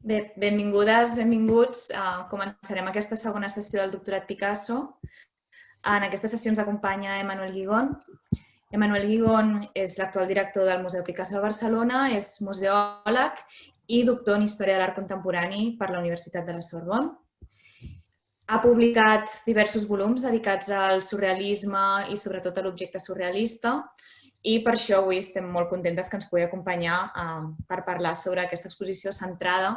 Bé, benvingudes, benvinguts. Uh, començarem aquesta segona sessió del doctorat Picasso. En aquesta sessió ens acompanya Emmanuel Guigón. Emmanuel Guigón és l'actual director del Museu Picasso de Barcelona, és museòleg i doctor en Història de l'Art Contemporani per la Universitat de la Sorbonne. Ha publicat diversos volums dedicats al surrealisme i sobretot a l'objecte surrealista, i per això avui estem molt contentes que ens pugui acompanyar eh, per parlar sobre aquesta exposició centrada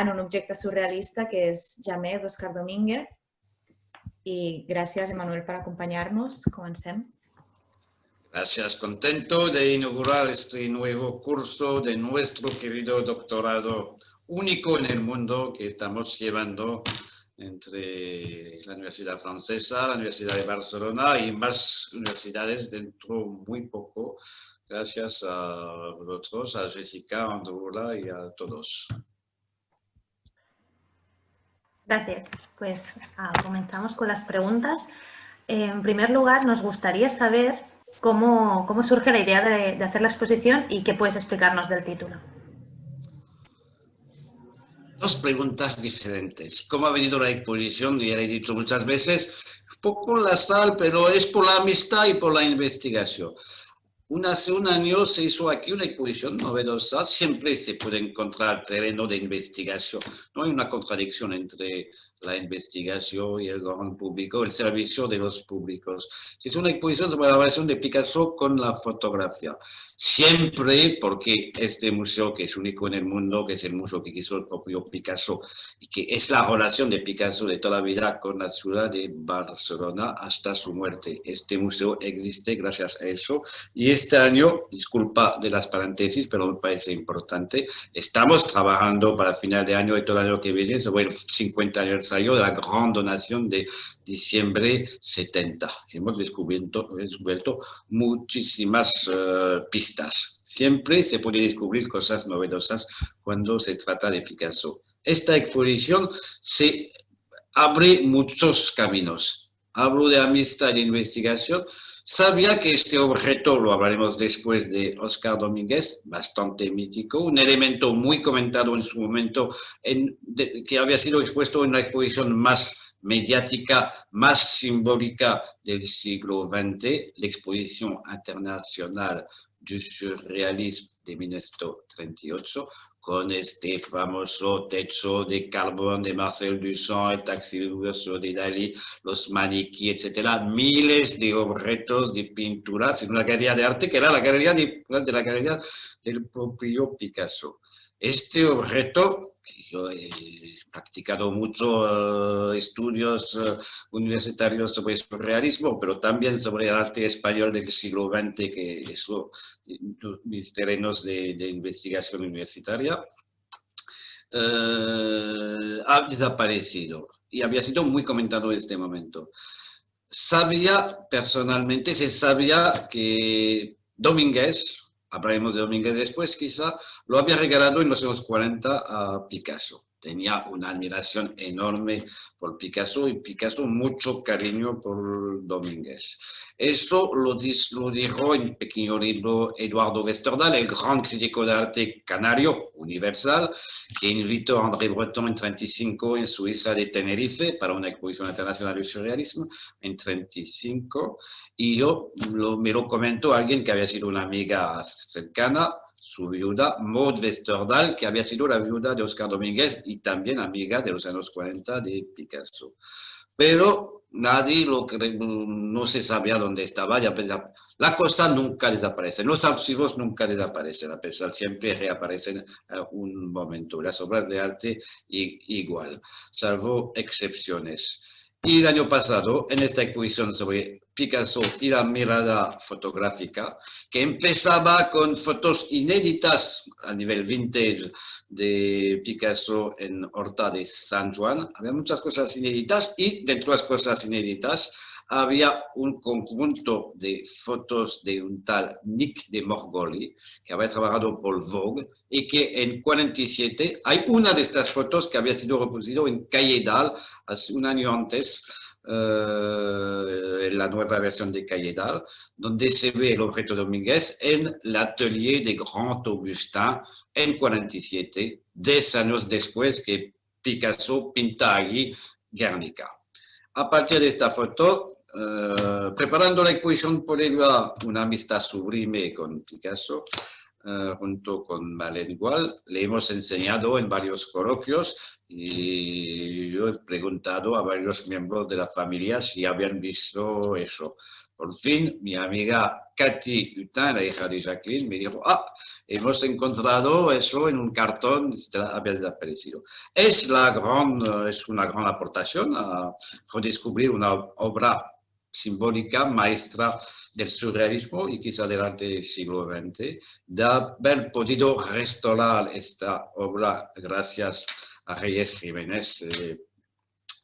en un objecte surrealista que és Jamé d'Òscar Domínguez. I gràcies, Emanuel, per acompanyar-nos. Comencem. Gracias, contento de inaugurar este nuevo curso de nuestro querido doctorado único en el mundo que estamos llevando entre la Universidad Francesa, la Universidad de Barcelona y más universidades dentro muy poco, gracias a vosotros, a Jessica, a Andrula y a todos. Gracias. Pues uh, comenzamos con las preguntas. En primer lugar, nos gustaría saber cómo, cómo surge la idea de, de hacer la exposición y qué puedes explicarnos del título dos preguntas diferentes. ¿Cómo ha venido la exposición? Ya he dicho muchas veces, poco la sal, pero es por la amistad y por la investigación. Un, hace un año se hizo aquí una exposición novedosa, siempre se puede encontrar terreno de investigación. No hay una contradicción entre la investigación y el gran público, el servicio de los públicos. Es una exposición sobre la relación de Picasso con la fotografía siempre porque este museo, que es único en el mundo, que es el museo que quiso el propio Picasso, y que es la relación de Picasso de toda la vida con la ciudad de Barcelona hasta su muerte. Este museo existe gracias a eso, y este año, disculpa de las paréntesis, pero me parece importante, estamos trabajando para el final de año y todo el año que viene sobre el 50 aniversario de la gran donación de diciembre 70. Hemos descubierto, muchísimas uh, pistas. Siempre se puede descubrir cosas novedosas cuando se trata de Picasso. Esta exposición se abre muchos caminos. Hablo de amistad de investigación. Sabía que este objeto, lo hablaremos después de Oscar Domínguez, bastante mítico, un elemento muy comentado en su momento, en, de, que había sido expuesto en la exposición más mediática más simbólica del siglo XX, la Exposición Internacional du Surrealisme de 1938, con este famoso techo de carbón de Marcel Duchamp, el taxi de Dalí, los maniquíes, etcétera, miles de objetos de pinturas en una galería de arte que era la galería de, de la galería del propio Picasso. Este objeto yo he practicado mucho uh, estudios uh, universitarios sobre el realismo, pero también sobre el arte español del siglo XX, que es mis terrenos de, de investigación universitaria, uh, ha desaparecido y había sido muy comentado en este momento. Sabía, personalmente, se sabía que Domínguez, hablaremos de Domínguez después quizá, lo había regalado en los años 40 a Picasso. Tenía una admiración enorme por Picasso y Picasso mucho cariño por Domínguez. Eso lo, lo dijo en pequeño libro Eduardo Westerdal, el gran crítico de arte canario universal, que invitó a André Breton en 35 en su isla de Tenerife para una exposición internacional de surrealismo en 35 y yo lo, me lo comentó alguien que había sido una amiga cercana su viuda, Maud Westerdal, que había sido la viuda de Oscar Domínguez y también amiga de los años 40 de Picasso. Pero nadie lo no se sabía dónde estaba. Ya la cosa nunca desaparece, los archivos nunca desaparecen, a pesar siempre reaparecen en un momento. Las obras de arte igual, salvo excepciones. Y el año pasado, en esta exposición sobre Picasso y la mirada fotográfica, que empezaba con fotos inéditas a nivel vintage de Picasso en Horta de San Juan. Había muchas cosas inéditas y dentro de las cosas inéditas había un conjunto de fotos de un tal Nick de Morgoli, que había trabajado por Vogue, y que en 47 hay una de estas fotos que había sido reproducido en Calle Dal hace un año antes, eh, la nueva versión de Cayedal, donde se ve el objeto Domínguez en el atelier de Grand Augustin en 47, 10 años después que Picasso pinta allí Guernica. A partir de esta foto, eh, preparando la exposición por ella, una amistad sublime con Picasso, eh, junto con Malén Igual, le hemos enseñado en varios coloquios y yo he preguntado a varios miembros de la familia si habían visto eso. Por fin, mi amiga Katy Hutin, la hija de Jacqueline, me dijo, ah, hemos encontrado eso en un cartón, había desaparecido. Es, la gran, es una gran aportación a redescubrir una obra simbólica maestra del surrealismo y quizá del siglo XX, de haber podido restaurar esta obra gracias a Reyes Jiménez eh,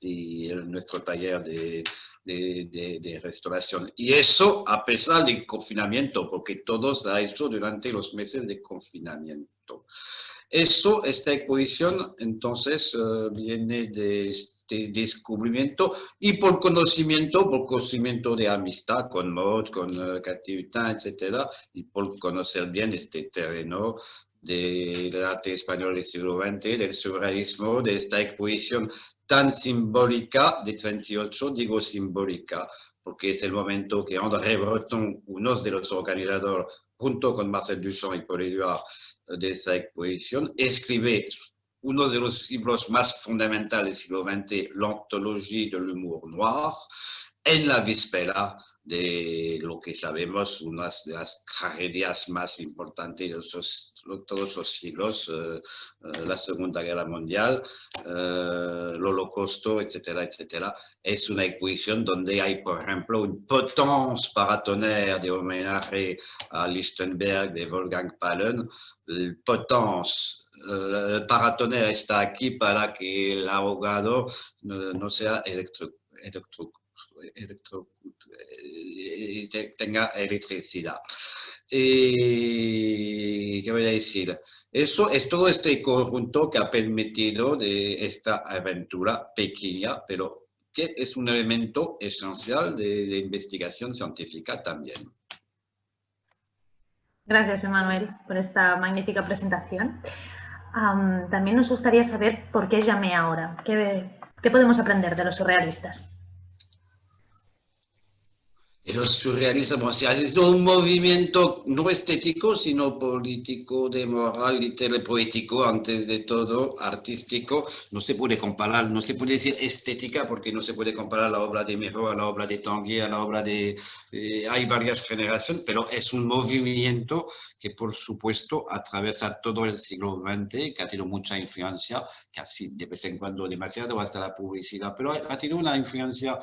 y nuestro taller de, de, de, restauración. Y eso a pesar del confinamiento, porque todo se ha hecho durante los meses de confinamiento. Eso, esta exposición, entonces, eh, viene de este descubrimiento y por conocimiento, por conocimiento de amistad con Maud, con uh, etc., y por conocer bien este terreno del arte español del siglo XX, del surrealismo, de esta exposición tan simbólica de 38, digo simbólica, porque es el momento que André Breton, uno de los organizadores, junto con Marcel Duchamp y Paul Éluard, de esta exposición, escribe uno de los libros más fundamentales del siglo XX, l'Anthologie de l'humour noir, en la víspera de lo que sabemos, una de las tragedias más importantes de todos los siglos, eh, eh, la Segunda Guerra Mundial, eh, el Holocausto, etcétera, etcétera. Es una exposición donde hay, por ejemplo, un potence paratonnerre de homenaje a Lichtenberg de Wolfgang Palen. El potence el paratonnerre está aquí para que el ahogado no, sea electro electro, eh, tenga electricidad. Y, ¿Qué voy a decir? Eso es todo este conjunto que ha permitido de esta aventura pequeña, pero que es un elemento esencial de, investigación científica también. Gracias, Emanuel, por esta magnífica presentación. también nos gustaría saber por qué llamé ahora. ¿Qué, ¿Qué podemos aprender de los surrealistas? El surrealismo es un movimiento no estético, sino político, de moral, literario, poético, antes de todo, artístico. No se puede comparar, no se puede decir estética, porque no se puede comparar la obra de Miro a la obra de Tanguy, a la obra de... Eh, hay varias generaciones, pero es un movimiento que, por supuesto, atraviesa todo el siglo XX, que ha tenido mucha influencia, casi de vez en cuando demasiado hasta la publicidad, pero ha tenido una influencia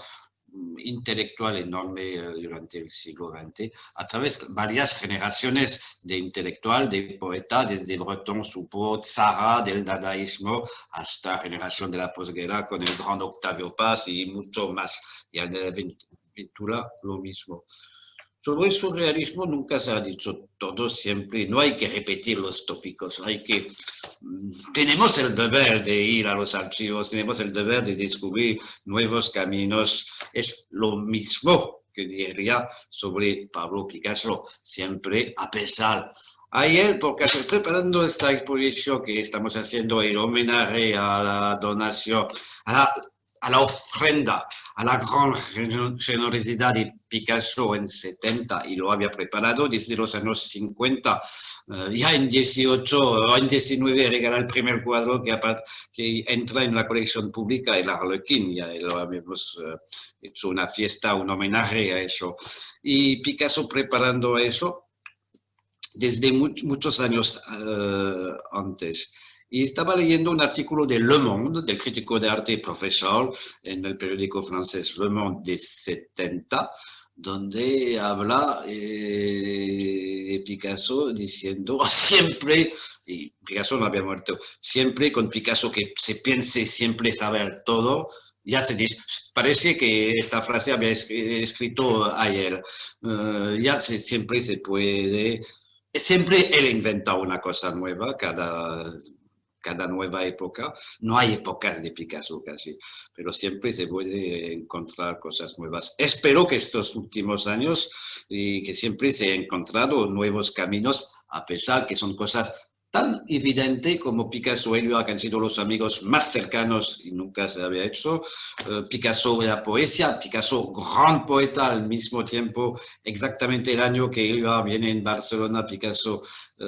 intelectual enorme eh, durante el siglo XX, a través de varias generaciones de intelectual, de poeta, desde Breton, Soupeau, Zara, del dadaísmo, hasta generación de la posguerra con el gran Octavio Paz y mucho más. Y en la Ventura lo mismo. Sobre el surrealismo nunca se ha dicho todo siempre, no hay que repetir los tópicos, hay que... Mm, tenemos el deber de ir a los archivos, tenemos el deber de descubrir nuevos caminos, es lo mismo que diría sobre Pablo Picasso, siempre a pesar. Ayer, porque preparando esta exposición que estamos haciendo el homenaje a la donación, a la a la ofrenda, a la gran generosidad de Picasso en 70 y lo había preparado desde los años 50. Eh, ya en 18 o en 19 regala el primer cuadro que, que entra en la colección pública, el Arlequín, ya lo habíamos eh, hecho una fiesta, un homenaje a eso. Y Picasso preparando eso desde muchos años eh, antes. Y estaba leyendo un artículo de Le Monde, del crítico de arte y profesor en el periódico francés Le Monde de 70, donde habla eh, Picasso diciendo siempre, y Picasso no había muerto, siempre con Picasso que se piense siempre saber todo, ya se dice, parece que esta frase había escrito ayer, uh, ya se, siempre se puede, siempre él inventa una cosa nueva cada cada nueva época. No hay épocas de Picasso casi, pero siempre se puede encontrar cosas nuevas. Espero que estos últimos años y que siempre se han encontrado nuevos caminos, a pesar que son cosas tan evidente como Picasso y Éluard, que han sido los amigos más cercanos y nunca se había hecho. Uh, Picasso la poesía, Picasso gran poeta al mismo tiempo, exactamente el año que Éluard viene en Barcelona, Picasso uh,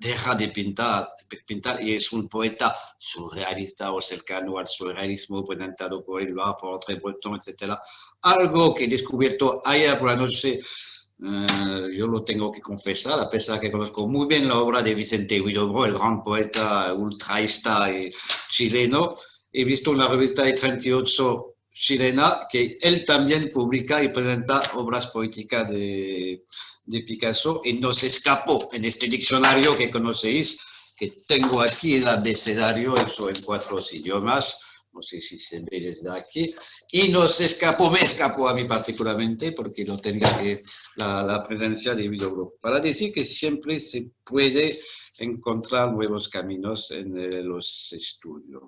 deja de pintar, pintar y es un poeta surrealista o cercano al surrealismo presentado por Éluard, por André Breton, etc. Algo que he descubierto ayer por la noche Uh, yo lo tengo que confesar, a pesar que conozco muy bien la obra de Vicente Huidobro, el gran poeta ultraísta chileno. He visto una revista de 38 chilena que él también publica y presenta obras poéticas de, de Picasso y nos escapó en este diccionario que conocéis, que tengo aquí el abecedario, eso en cuatro idiomas, no sé si se ve desde aquí, y nos escapó, me escapó a mí particularmente, porque no tenía que la, presencia de videogrupo, para decir que siempre se puede encontrar nuevos caminos en eh, los estudios.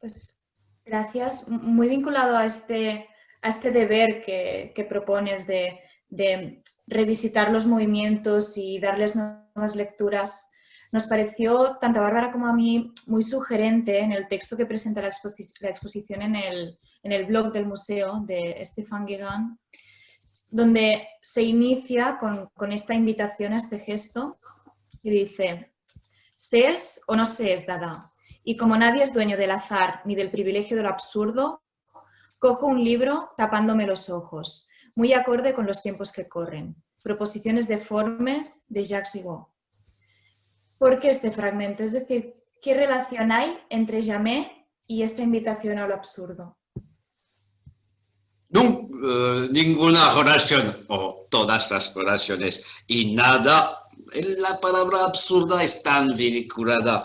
Pues gracias. Muy vinculado a este, a este deber que, que propones de, de, revisitar los movimientos y darles nuevas lecturas nos pareció, tanto a Bárbara como a mí, muy sugerente en el texto que presenta la, exposición en el, blog del museo de Stefan Guégan, donde se inicia con, con esta invitación a este gesto y dice, ¿sees o no sees Dada? Y como nadie es dueño del azar ni del privilegio de lo absurdo, cojo un libro tapándome los ojos, muy acorde con los tiempos que corren. Proposiciones deformes de Jacques Rigaud. ¿Por qué este fragmento? Es decir, ¿qué relación hay entre Jamé y esta invitación a lo absurdo? Uh, ninguna oración, o todas las oraciones, y nada. La palabra absurda es tan vinculada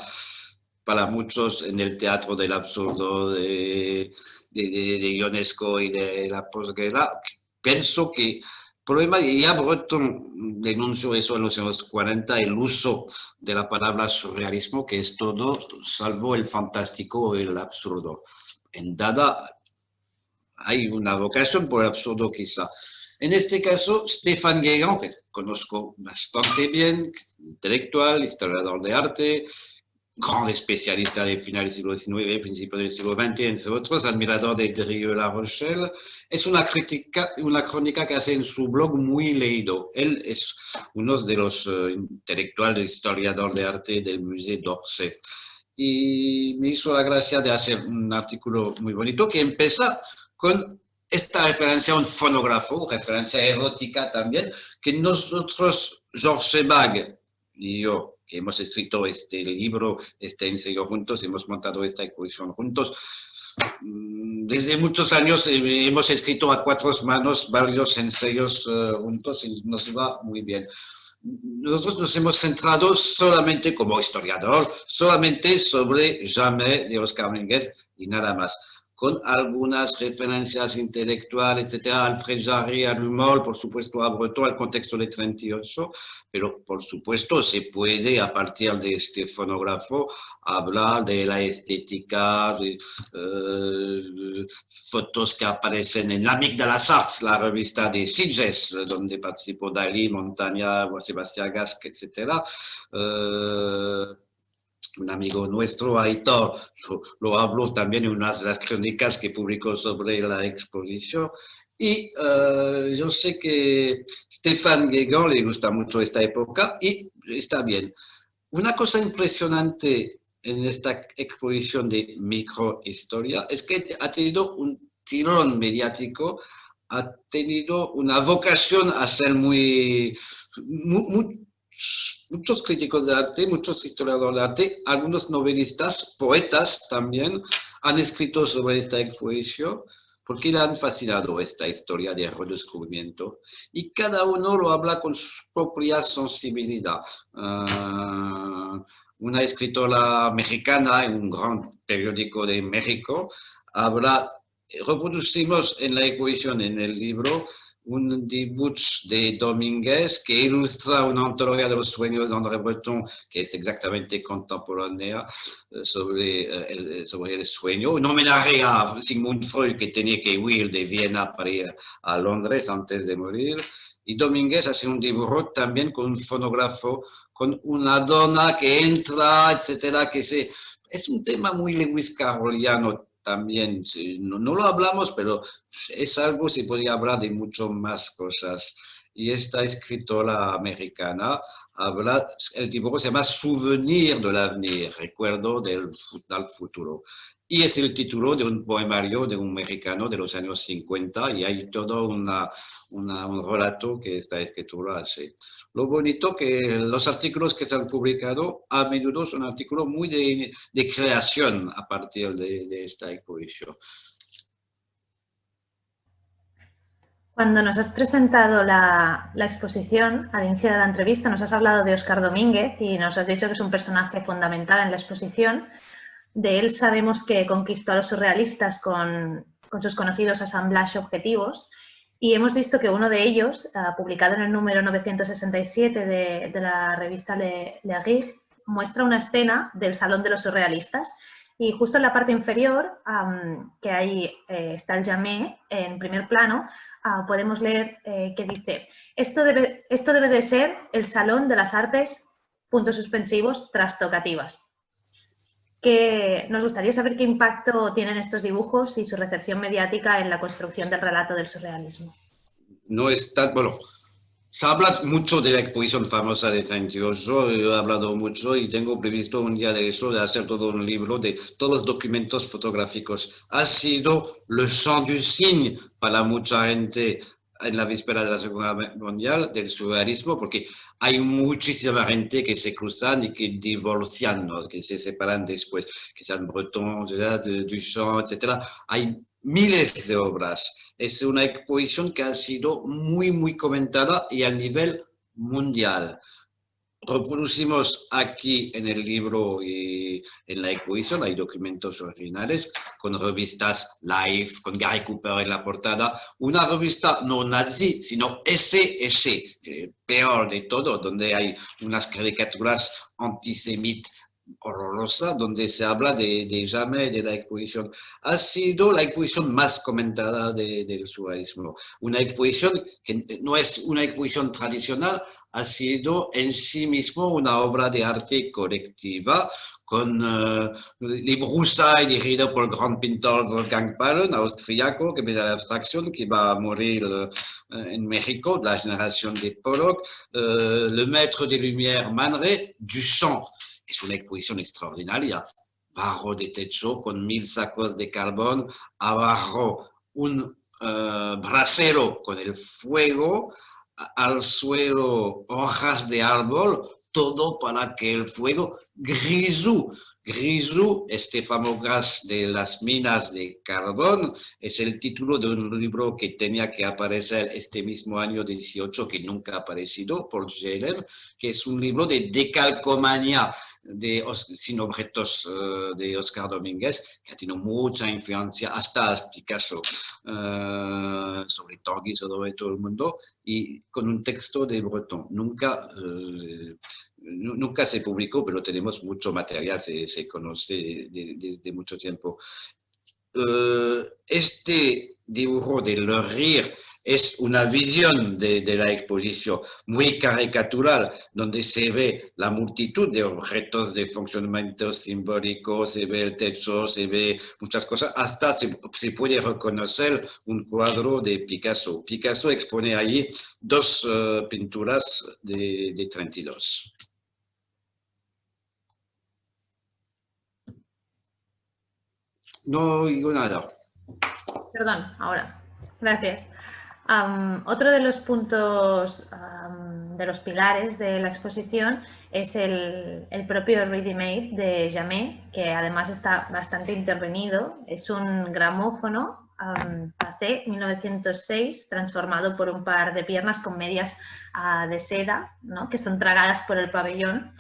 para muchos en el teatro del absurdo de, de, de, de Ionesco y de la posguerra. Pienso que problema, y ya Breton denunció eso en los años 40, el uso de la palabra surrealismo, que es todo salvo el fantástico y el absurdo. En Dada hay una vocación por el absurdo quizá. En este caso, Stefan Guégan, que conozco bastante bien, intelectual, historiador de arte, gran especialista del final del siglo XIX, principio del siglo XX, entre admirador de Drieux La Rochelle. Es una, crítica, una crónica que hace en su blog muy leído. Él es uno de los uh, intelectuales, historiador de arte del Musée d'Orsay. Y me hizo la gracia de hacer un artículo muy bonito que empieza con esta referencia a un fonógrafo, referencia erótica también, que nosotros, Georges Sebag y yo, que hemos escrito este libro, este ensayo juntos, hemos montado esta exposición juntos. Mm, desde muchos años eh, hemos escrito a cuatro manos varios ensayos uh, juntos y nos va muy bien. Nosotros nos hemos centrado solamente como historiador, solamente sobre Jamais de Oscar Mínguez y nada más con algunas referencias intelectuales, etcétera, Alfred Jarry, al humor, por supuesto, a Breton, al contexto de 38, pero por supuesto se puede, a partir de este fonógrafo, hablar de la estética, de uh, fotos que aparecen en L'Amic de las Arts, la revista de Sitges, donde participó Dalí, Montaña, Sebastián Gasque, etcétera. Uh, un amigo nuestro, Aitor, lo, lo, habló también en una de las crónicas que publicó sobre la exposición. Y uh, yo sé que Stefan Guégan le gusta mucho esta época y está bien. Una cosa impresionante en esta exposición de microhistoria es que ha tenido un tirón mediático, ha tenido una vocación a ser muy muchos críticos de arte, muchos historiadores de arte, algunos novelistas, poetas también, han escrito sobre esta exposición porque le han fascinado esta historia de redescubrimiento y cada uno lo habla con su propia sensibilidad. Uh, una escritora mexicana en un gran periódico de México habla, reproducimos en la exposición, en el libro, un dibujo de Domínguez que ilustra una antología de los sueños de André Breton, que es exactamente contemporánea eh, sobre, eh, el, sobre el sueño. Un homenaje a Sigmund Freud, que tenía que huir de Viena para ir a Londres antes de morir. Y Domínguez hace un dibujo también con un fonógrafo, con una dona que entra, etcétera, que se... Es un tema muy Lewis Carrolliano también, no, no, lo hablamos, pero es algo, se podría hablar de mucho más cosas. Y esta escritora americana habla, el dibujo se llama Souvenir del avenir, recuerdo del, del futuro. Y es el título de un poemario de un mexicano de los años 50 y hay todo una, una, un relato que esta escritura hace. Lo bonito que los artículos que se han publicado a menudo son artículos muy de, de creación a partir de, de esta exposición. Cuando nos has presentado la, la, exposición, al inicio de la entrevista, nos has hablado de Oscar Domínguez y nos has dicho que es un personaje fundamental en la exposición. De él sabemos que conquistó a los surrealistas con, sus conocidos assemblages objetivos y hemos visto que uno de ellos, uh, publicado en el número 967 de, de la revista Le, Le muestra una escena del Salón de los Surrealistas. Y justo en la parte inferior, que ahí eh, está el llamé en primer plano, uh, podemos leer eh, que dice, esto debe, esto debe de ser el Salón de las Artes, puntos suspensivos, trastocativas que nos gustaría saber qué impacto tienen estos dibujos y su recepción mediática en la construcción del relato del surrealismo. No está, bueno, se habla mucho de la exposición famosa de 38, yo he hablado mucho y tengo previsto un día de eso, de hacer todo un libro de todos los documentos fotográficos. Ha sido le champ du signe para mucha gente en la víspera de la Segunda Mundial del surrealismo, porque hay muchísima gente que se cruzan y que divorcian, ¿no? que se separan después, que sean Breton, Duchamp, etc. Hay miles de obras. Es una exposición que ha sido muy, muy comentada y a nivel mundial reproducimos aquí en el libro y en la exposición, hay documentos originales con revistas live, con Gary Cooper en la portada, una revista no nazi, sino SS, peor de todo, donde hay unas caricaturas antisemitas horrorosa donde se habla de, de de la exposición. Ha sido la exposición más comentada de, del surrealismo. Una exposición que no es una exposición tradicional, ha sido en sí mismo una obra de arte colectiva con uh, les broussailles dirigidas por el gran pintor Wolfgang Pahren, austriaco, que me da la abstracción, que va a uh, en México, de la generación de Pollock, uh, Le Maître des Lumières Man Ray, Duchamp, es una exposición extraordinaria. Bajo de techo con mil sacos de carbón, abajo un uh, brasero con el fuego, al suelo hojas de árbol, todo para que el fuego grisú, grisú, este gas de las minas de carbón, es el título de un libro que tenía que aparecer este mismo año 18, que nunca ha aparecido, por Scheller, que es un libro de decalcomanía de, sin objetos uh, de Oscar Domínguez, que ha tenido mucha influencia hasta Picasso, uh, sobre Tanguy, sobre todo el mundo, y con un texto de Breton. Nunca, uh, nunca se publicó, pero tenemos mucho material, se, se conoce de, desde mucho tiempo. este dibujo de Le Rire es una visión de, de, la exposición muy caricatural, donde se ve la multitud de objetos de funcionamiento simbólico, se ve el techo, se ve muchas cosas, hasta se, se puede reconocer un cuadro de Picasso. Picasso expone allí dos uh, pinturas de, de 32. No digo nada. Perdón, ahora. Gracias. Otro de los puntos, de los pilares de la exposición es el, propio Ready Made de Jamé, que además está bastante intervenido. Es un gramófono um, AC 1906 transformado por un par de piernas con medias uh, de seda, ¿no? que son tragadas por el pabellón.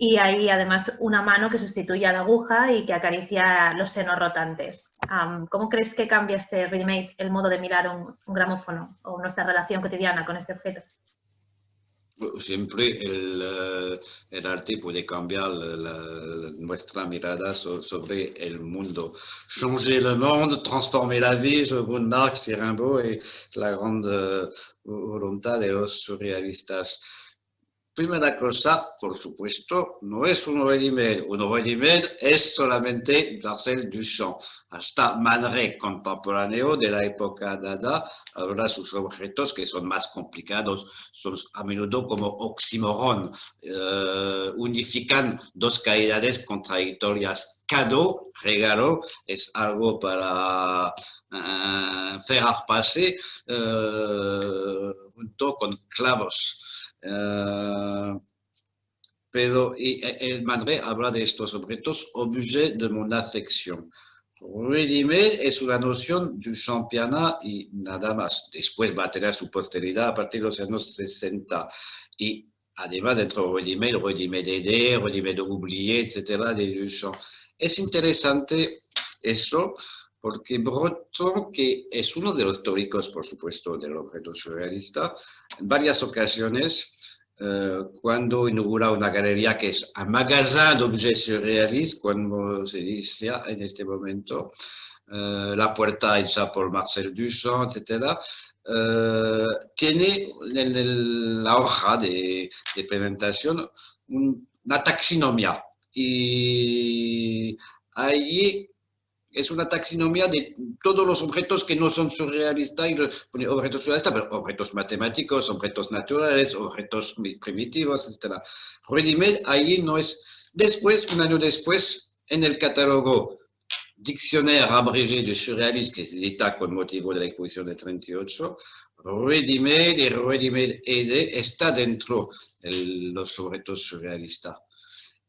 Y hay además una mano que sustituye a la aguja y que acaricia los senos rotantes. ¿cómo crees que cambia este remake el modo de mirar un, gramófono o nuestra relación cotidiana con este objeto? Siempre el, eh, el, arte puede cambiar nuestra mirada sobre el mundo. Changer le monde, transformer la vie, según Marx y Rimbaud, es la gran voluntad de los surrealistas. Primera cosa, por supuesto, no es un ready-made. Un ready-made es solamente Marcel Duchamp. Hasta Manré contemporáneo de la época Dada habrá sus objetos que son más complicados, son a menudo como oxímoron, eh, unifican dos calidades contradictorias. Cadeau, regalo, es algo para hacer uh, pasar uh, junto con clavos. Uh, pero el Madre habla de estos objetos, objet de mon affection. Ready-made es una noción du championnat y nada más. Después va a tener su posteridad a partir de los años 60. Y además dentro de ready-made, ready-made ED, ready-made oublié, etcétera, de Duchamp. Es interesante eso porque Breton, que es uno de los teóricos, por supuesto, del objeto surrealista, en varias ocasiones, eh, cuando inaugura una galería que es un magasin d'objets surrealistas, como se dice en este momento, eh, la puerta hecha por Marcel Duchamp, etc., eh, tiene en la hoja de, presentación una taxonomía. Y allí es una taxonomía de todos los objetos que no son surrealistas, objetos surrealistas, pero objetos matemáticos, objetos naturales, objetos primitivos, etc. Ready-made ahí no es. Después, un año después, en el catálogo Diccionnaire abrégé de surrealisme que edita con motivo de la exposición de 38, Ready-made y Ready-made ED está dentro de los objetos surrealistas.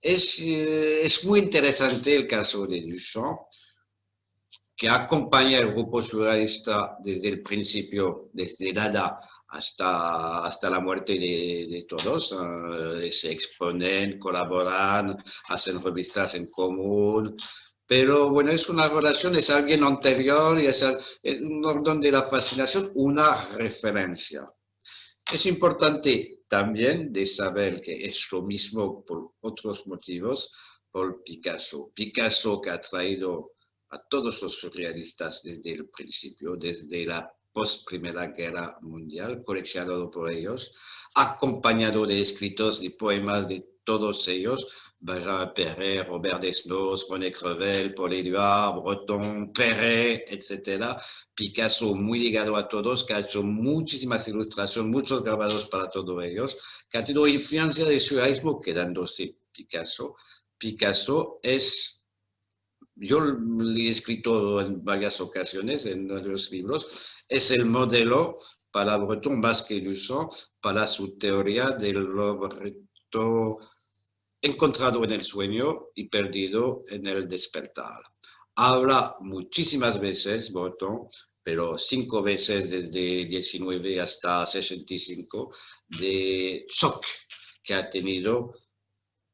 Es, eh, es muy interesante el caso de Duchamp, que acompaña al grupo surrealista desde el principio, desde Dada hasta, hasta la muerte de, todos. Eh, se exponen, colaboran, hacen revistas en común. Pero bueno, es una relación, es alguien anterior y es un orden de la fascinación, una referencia. Es importante también de saber que es lo mismo por otros motivos por Picasso. Picasso que ha traído a todos los surrealistas desde el principio, desde la post Primera Guerra Mundial, coleccionado por ellos, acompañado de escritos y poemas de todos ellos, Benjamin Perret, Robert Desnos, René Crevel, Paul Éluard, Breton, Perret, etc. Picasso muy ligado a todos, que ha hecho muchísimas ilustraciones, muchos grabados para todos ellos, que ha tenido influencia del surrealismo quedándose Picasso. Picasso es yo le he escrito en varias ocasiones en los libros, es el modelo para Breton más que Duchamp para su teoría del objeto encontrado en el sueño y perdido en el despertar. Habla muchísimas veces Breton, pero cinco veces desde 19 hasta 65, de shock que ha tenido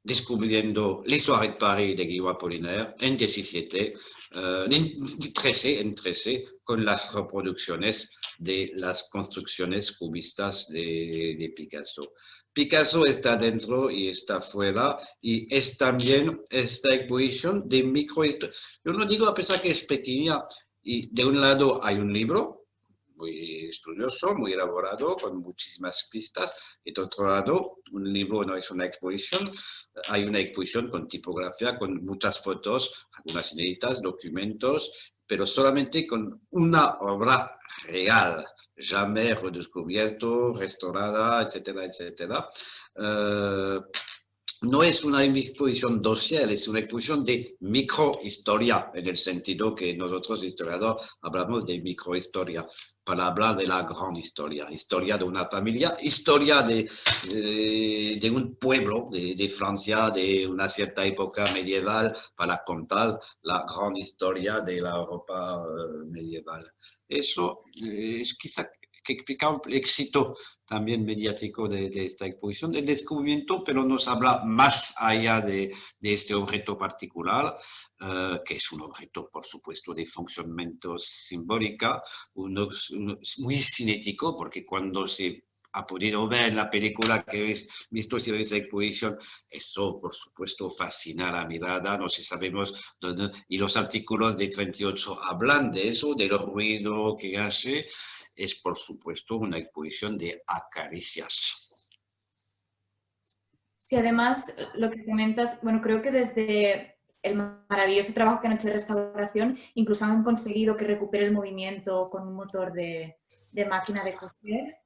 descubriendo les soirées de Paris de Guillaume Apollinaire en 17, uh, en 13, en 13, con las reproducciones de las construcciones cubistas de, de, Picasso. Picasso está dentro y está fuera y es también esta exposición de microhistoria. Yo no digo a pesar que es pequeña y de un lado hay un libro muy estudioso, muy elaborado, con muchísimas pistas. Y de otro lado, un libro no es una exposición, hay una exposición con tipografía, con muchas fotos, algunas inéditas, documentos, pero solamente con una obra real, jamais redescubierto, restaurada, etcétera, etcétera. Uh, no es una exposición dossier, es una exposición de microhistoria, en el sentido que nosotros, historiadores, hablamos de microhistoria, para hablar de la gran historia, historia de una familia, historia de, eh, un pueblo de, de, Francia de una cierta época medieval, para contar la gran historia de la Europa eh, medieval. Eso eh, es quizá que explica el éxito también mediático de, esta exposición, del descubrimiento, pero nos habla más allá de, este objeto particular, eh, que es un objeto, por supuesto, de funcionamiento simbólica, muy cinético, porque cuando se ha podido ver la película que habéis visto si veis exposición, eso por supuesto fascina la mirada, no sé, sabemos dónde, y los artículos de 38 hablan de eso, del ruido que hace, es por supuesto una exposición de acaricias. Sí, además, lo que comentas, bueno, creo que desde el maravilloso trabajo que han hecho de restauración, incluso han conseguido que recupere el movimiento con un motor de, de máquina de coser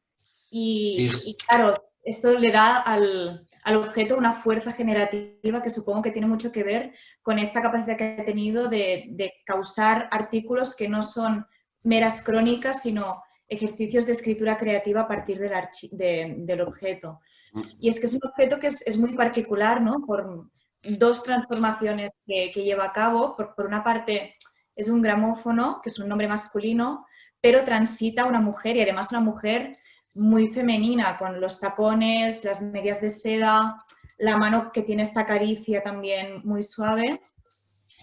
y, claro, esto le da al, objeto una fuerza generativa que supongo que tiene mucho que ver con esta capacidad que ha tenido de, causar artículos que no son meras crónicas, sino ejercicios de escritura creativa a partir del, del objeto. Mm. Y es que es un objeto que es, muy particular, ¿no? Por dos transformaciones que, lleva a cabo. Por, por, una parte, es un gramófono, que es un nombre masculino, pero transita una mujer y además una mujer muy femenina, con los tacones, las medias de seda, la mano que tiene esta caricia también muy suave.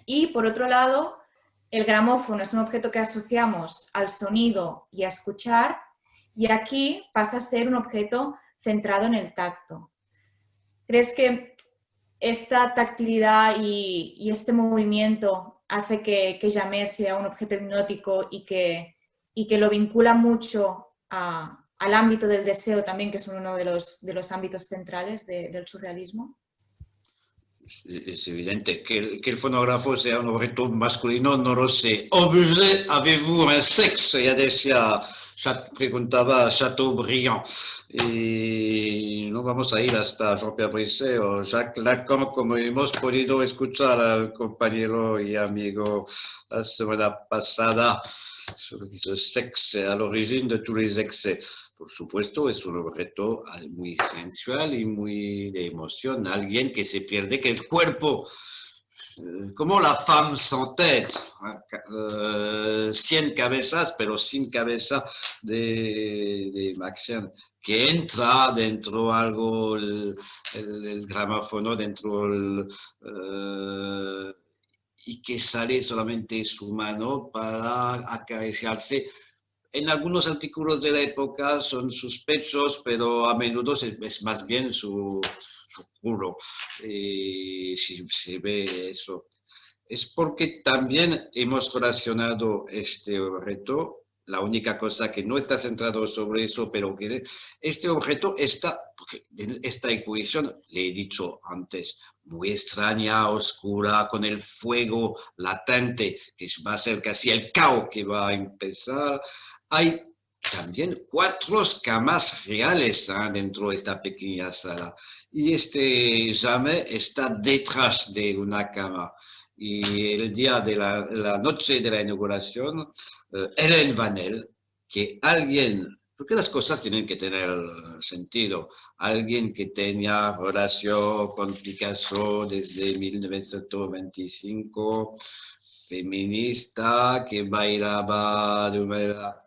Y por otro lado, el gramófono es un objeto que asociamos al sonido y a escuchar, y aquí pasa a ser un objeto centrado en el tacto. ¿Crees que esta tactilidad y, este movimiento hace que, que sea un objeto hipnótico y que, y que lo vincula mucho al ámbito del deseo también, que es uno de los, de los ámbitos centrales del surrealismo? Es evidente que el, que el, fonógrafo sea un objeto masculino, no lo sé. Objet, avez-vous un sexe? Ya decía, preguntaba Chateaubriand. Y no vamos a ir hasta Jean-Pierre Brisset o Jacques Lacan, como hemos podido escuchar al compañero y amigo la semana pasada el sexo, a l'origine de tous les excès por supuesto, es un objeto muy sensual y muy de emoción. Alguien que se pierde, que el cuerpo, eh, como la femme sans tête, uh, cien cabezas, pero sin cabeza de, de que entra dentro algo, el, el, gramófono, dentro el, uh, y que sale solamente su mano para acariciarse en algunos artículos de la época son sus pechos, pero a menudo es, más bien su, su culo. si se ve eso. Es porque también hemos relacionado este objeto, la única cosa que no está centrado sobre eso, pero que este objeto está, porque esta exposición, le he dicho antes, muy extraña, oscura, con el fuego latente, que va a ser casi el caos que va a empezar, hay también cuatro camas reales ¿ah? dentro de esta pequeña sala. Y este llame está detrás de una cama. Y el día de la, noche de la inauguración, eh, Helen Vanel, que alguien, porque las cosas tienen que tener sentido, alguien que tenía relación con Picasso desde 1925, feminista, que bailaba de una manera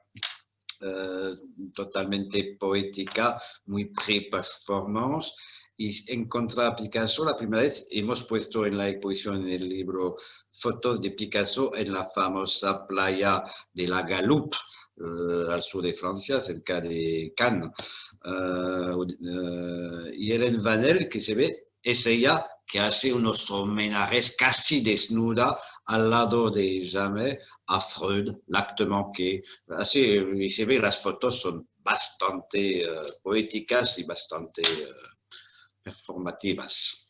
eh, totalmente poética, muy pre-performance. Y encontrar a Picasso, la primera vez hemos puesto en la exposición en el libro fotos de Picasso en la famosa playa de la Galoupe, eh, al sur de Francia, cerca de Cannes. Eh, y Hélène Vanel, que se ve, es ella que hace unos homenajes casi desnuda al lado de Jamais a Freud, l'acte manqué. Así, y se ve, las fotos son bastante uh, poéticas y bastante uh, performativas.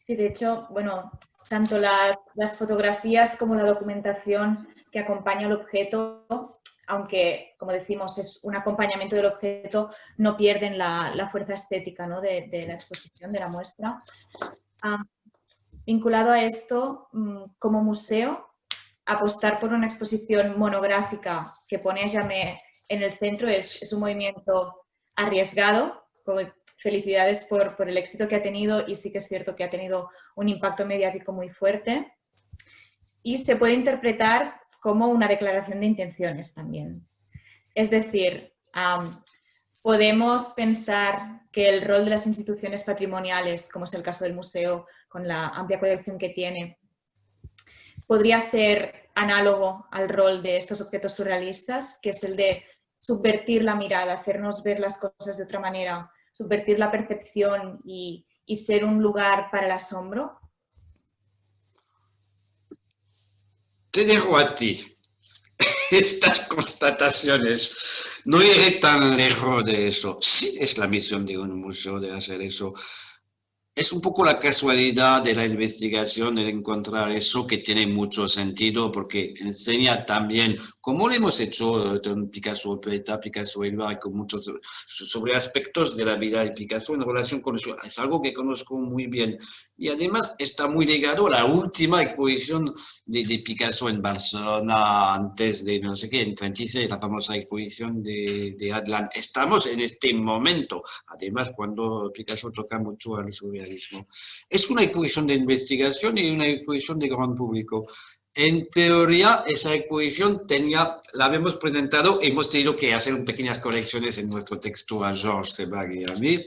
Sí, de hecho, bueno, tanto las, las, fotografías como la documentación que acompaña al objeto aunque, como decimos, es un acompañamiento del objeto, no pierden la, fuerza estética de, la exposición, de la muestra. vinculado a esto, mm, como museo, apostar por una exposición monográfica que pone a Jamé en el centro es, un movimiento arriesgado. Felicidades por, el éxito que ha tenido y sí que es cierto que ha tenido un impacto mediático muy fuerte. Y se puede interpretar como una declaración de intenciones también. Es decir, podemos pensar que el rol de las instituciones patrimoniales, como es el caso del museo, con la amplia colección que tiene, podría ser análogo al rol de estos objetos surrealistas, que es el de subvertir la mirada, hacernos ver las cosas de otra manera, subvertir la percepción y, y ser un lugar para el asombro. Te dejo a ti estas constataciones. No iré tan lejos de eso. Sí es la misión de un museo de hacer eso, es un poco la casualidad de la investigación el encontrar eso que tiene mucho sentido porque enseña también, como lo hemos hecho con Picasso Poeta, Picasso Elba, y con muchos sobre aspectos de la vida de Picasso en relación con eso. Es algo que conozco muy bien. Y además está muy ligado a la última exposición de, Picasso en Barcelona antes de, no sé qué, en 36, la famosa exposición de, de Adlan. Estamos en este momento, además cuando Picasso toca mucho al surrealismo es una exposición de investigación y una exposición de gran público. En teoría, esa exposición tenía, la habíamos presentado, hemos tenido que hacer pequeñas correcciones en nuestro texto a Georges Sebag y a mí,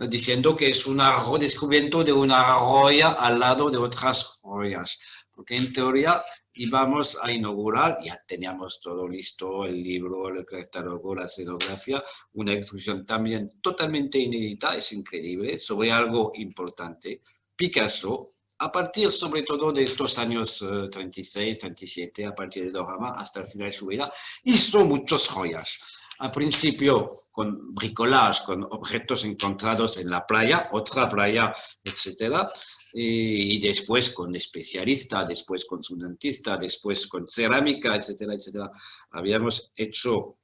diciendo que es un redescubrimiento de una roya al lado de otras joyas. Porque en teoría íbamos a inaugurar, ya teníamos todo listo, el libro, el catálogo, la escenografía, una exposición también totalmente inédita, es increíble, sobre algo importante. Picasso, a partir sobre todo de estos años 36, eh, 37, a partir de Dorama hasta el final de su vida, hizo muchas joyas. Al principio con bricolage, con objetos encontrados en la playa, otra playa, etcétera, y después con especialista, después con su dentista, después con cerámica, etcétera, etcétera. Habíamos hecho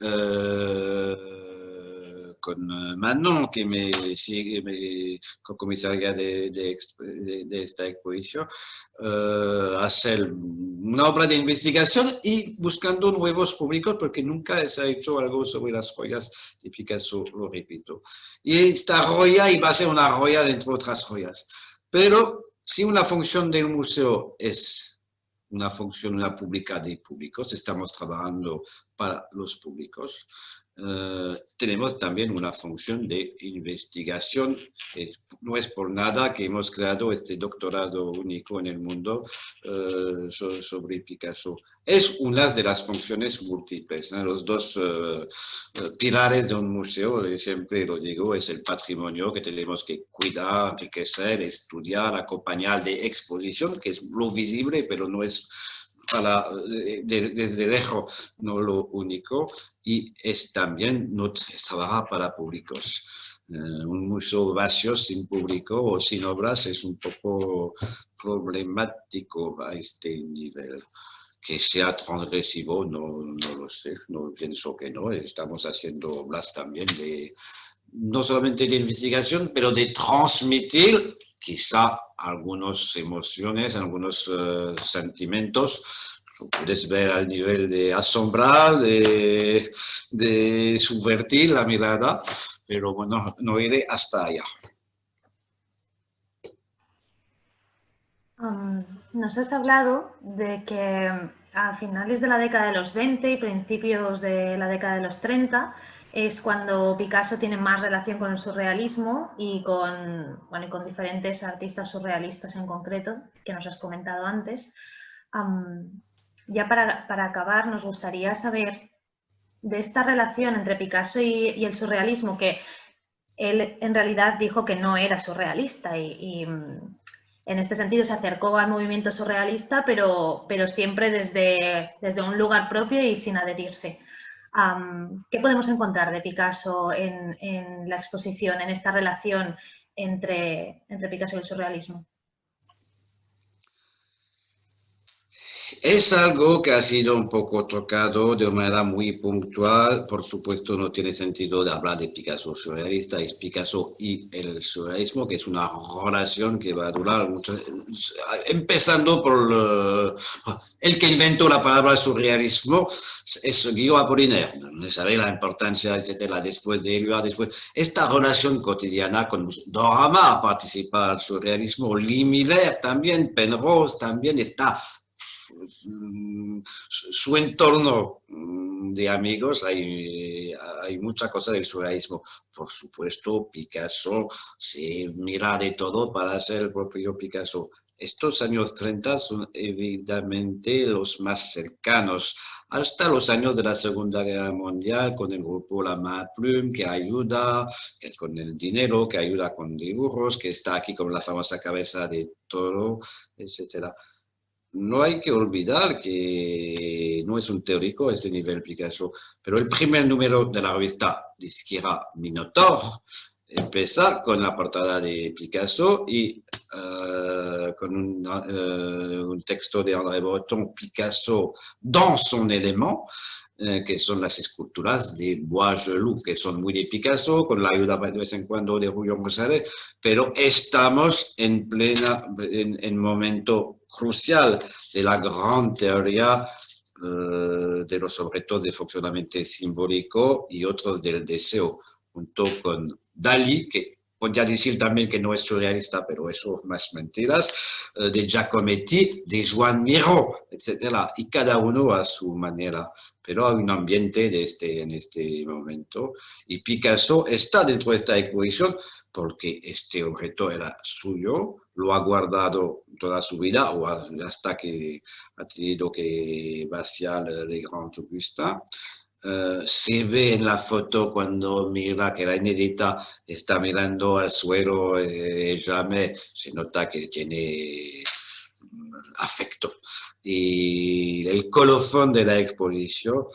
eh, con eh, Manon, que me sigue, me, comisaria de, esta exposición, uh, hacer una obra de investigación y buscando nuevos públicos, porque nunca se ha hecho algo sobre las joyas de Picasso, lo repito. Y esta joya iba a ser una joya dentro de otras joyas. Pero si una función del museo es una función una pública de públicos, estamos trabajando para los públicos, eh, tenemos también una función de investigación. no es por nada que hemos creado este doctorado único en el mundo eh, sobre Picasso. Es una de las funciones múltiples. Los dos eh, pilares de un museo, siempre lo digo, es el patrimonio que tenemos que cuidar, enriquecer, estudiar, acompañar de exposición, que es lo visible, pero no es para, desde lejos no lo único y es también no trabaja para públicos. Eh, un museo vacío sin público o sin obras es un poco problemático a este nivel. Que sea transgresivo, no, no lo sé, no pienso que no. Estamos haciendo obras también de, no solamente de investigación, pero de transmitir quizá algunas emociones, algunos uh, sentimientos, lo puedes ver al nivel de asombrar, de, subvertir la mirada, pero bueno, no iré hasta allá. Um, nos has hablado de que a finales de la década de los 20 y principios de la década de los 30 es cuando Picasso tiene más relación con el surrealismo y con, diferentes artistas surrealistas en concreto, que nos has comentado antes. ya para, acabar, nos gustaría saber de esta relación entre Picasso y, el surrealismo, que él en realidad dijo que no era surrealista y, en este sentido se acercó al movimiento surrealista, pero, siempre desde un lugar propio y sin adherirse. ¿Qué podemos encontrar de Picasso en, la exposición, en esta relación entre, entre Picasso y el surrealismo? Es algo que ha sido un poco tocado de manera muy puntual. Por supuesto, no tiene sentido hablar de Picasso surrealista, es Picasso y el surrealismo, que es una relación que va a durar mucho. Empezando por el que inventó la palabra surrealismo, es Guillaume Apollinaire. Sabe la importancia, etcétera, después de él, después. Esta relación cotidiana con Dorama participa al surrealismo, Lee Miller también, Penrose también está su entorno mm, de amigos hay, hay mucha cosa del surrealismo. Por supuesto, Picasso se mira de todo para ser el propio Picasso. Estos años 30 son evidentemente los más cercanos, hasta los años de la Segunda Guerra Mundial, con el grupo La Plume, que ayuda, que con el dinero, que ayuda con dibujos, que está aquí con la famosa cabeza de toro, etc. No hay que olvidar que no es un teórico este nivel Picasso, pero el primer número de la revista Disquera Minotaur empieza con la portada de Picasso y euh, con un, euh, un, texto de André Breton, Picasso dans son élément, eh, que son las esculturas de Bois-Gelou, que son muy de Picasso, con la ayuda de vez en cuando de Julio González, pero estamos en plena, en, en momento crucial de la gran teoría eh, de los objetos de funcionamiento simbólico y otros del deseo, junto con Dalí, que podría decir también que no es surrealista, pero eso más mentiras, eh, de Giacometti, de Juan Miró, etc. Y cada uno a su manera. Pero hay un ambiente de este, en este momento. Y Picasso está dentro de esta exposición porque este objeto era suyo, lo ha guardado toda su vida o hasta que ha tenido que vaciar el Gran Augusta. Uh, se ve en la foto cuando mira que la inédita está mirando al suelo y jamais se nota que tiene mm, afecto. Y el colofón de la exposición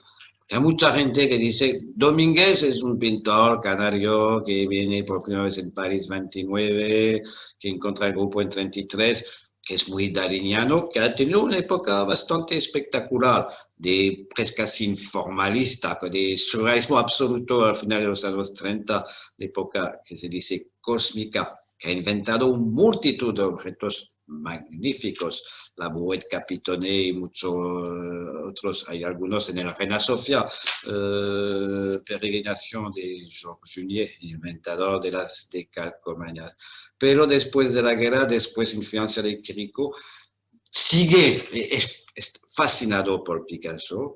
hay mucha gente que dice, Domínguez es un pintor canario que viene por primera vez en París 29, que encuentra el grupo en 33, que es muy dariniano, que ha tenido una época bastante espectacular, de casi informalista, de surrealismo absoluto al final de los años 30, de época que se dice cósmica, que ha inventado una multitud de objetos magníficos, la Bouette Capitone y muchos eh, otros, hay algunos en el Reina Sofía, eh, peregrinación de Georges Junier, inventador de las decalcomanías. Pero después de la guerra, después influencia de Quirico, sigue, es, fascinado por Picasso,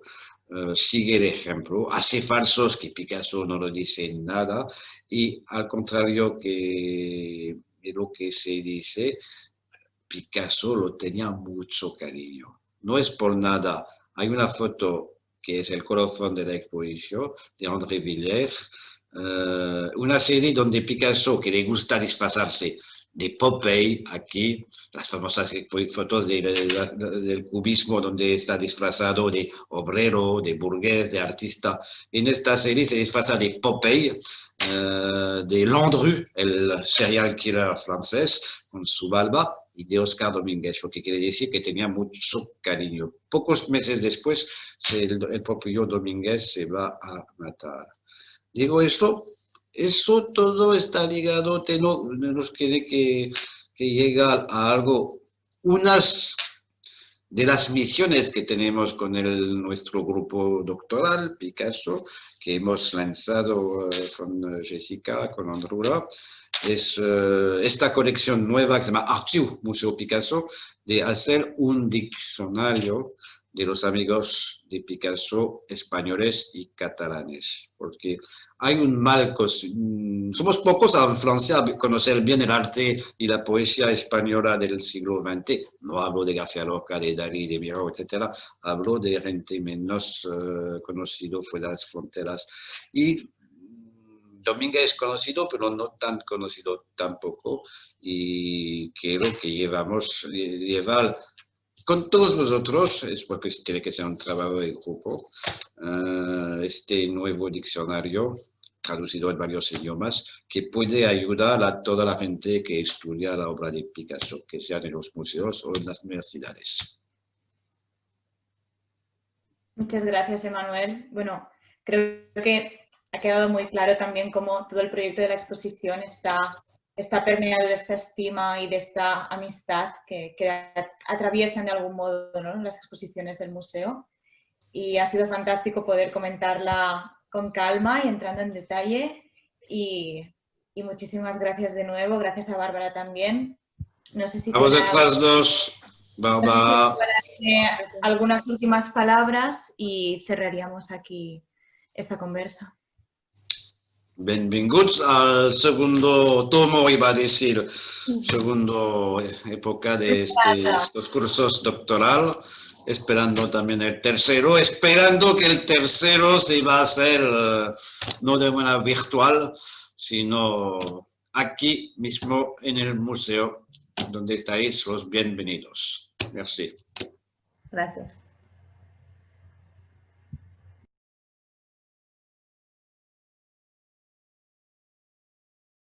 eh, sigue el ejemplo, hace falsos que Picasso no lo dice nada y al contrario que de lo que se dice, Picasso lo tenía mucho cariño. No es por nada. Hay una foto que es el colofón de la exposición de André Villers, eh, una serie donde Picasso, que le gusta disfrazarse de Popeye, aquí, las famosas fotos del cubismo donde está disfrazado de obrero, de burgués, de artista. En esta serie se disfraza de Popeye, eh, de Landru, el serial killer francés, con su barba, y de Oscar Domínguez, lo que quiere decir que tenía mucho cariño. Pocos meses después, el, propio Domínguez se va a matar. Digo esto, eso todo está ligado, tenemos que, que, que llegar a algo, unas de las misiones que tenemos con el, nuestro grupo doctoral, Picasso, que hemos lanzado eh, con Jessica, con Andrura, es uh, esta colección nueva que se llama Archivo Museo Picasso, de hacer un diccionario de los amigos de Picasso españoles y catalanes, porque hay un mal, mm, somos pocos en Francia a conocer bien el arte y la poesía española del siglo XX, no hablo de García Lorca, de Dalí, de Miró, etc., hablo de gente menos uh, conocido fuera de las fronteras, y Domínguez es conocido, pero no tan conocido tampoco. Y creo que llevamos, llevar con todos vosotros, es porque tiene que ser un trabajo de grupo, uh, este nuevo diccionario traducido en varios idiomas, que puede ayudar a toda la gente que estudia la obra de Picasso, que sea en los museos o en las universidades. Muchas gracias, Emanuel. Bueno, creo que ha quedado muy claro también cómo todo el proyecto de la exposición está, está permeado de esta estima y de esta amistad que, atraviesan de algún modo las exposiciones del museo. Y ha sido fantástico poder comentarla con calma y entrando en detalle. Y, muchísimas gracias de nuevo, gracias a Bárbara también. No sé si a vosotras dos. Barbara. algunas últimas palabras y cerraríamos aquí esta conversa. Benvinguts al segundo tomo, iba a decir, segundo época de este, estos cursos doctoral, esperando también el tercero, esperando que el tercero se va a hacer eh, no de manera virtual, sino aquí mismo en el museo, donde estáis los bienvenidos. Merci. Gracias.